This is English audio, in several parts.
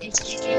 The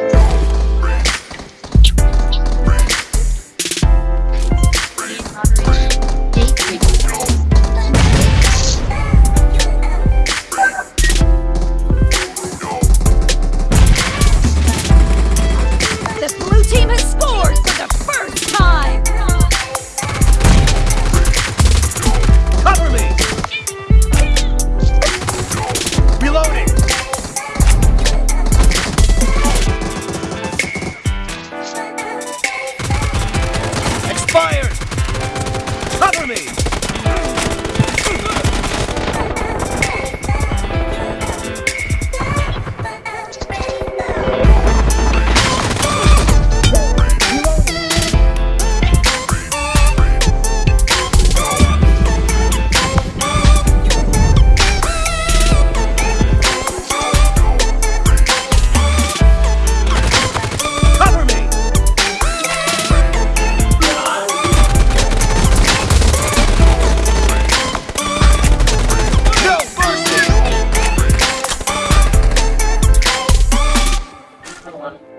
Reloading!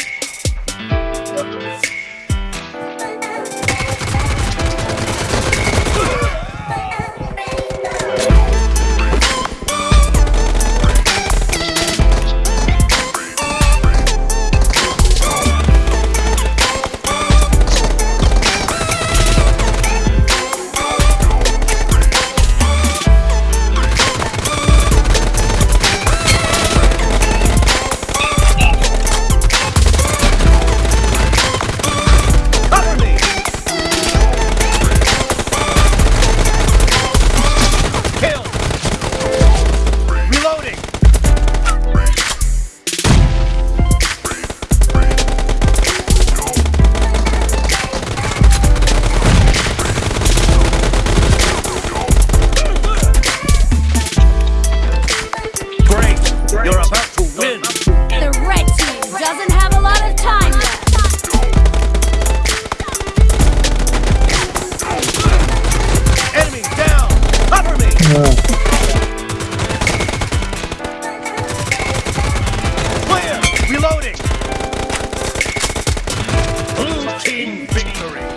You're about to win! The red team doesn't have a lot of time left. Enemy down! Cover me! Clear! Reloading! Blue team victory!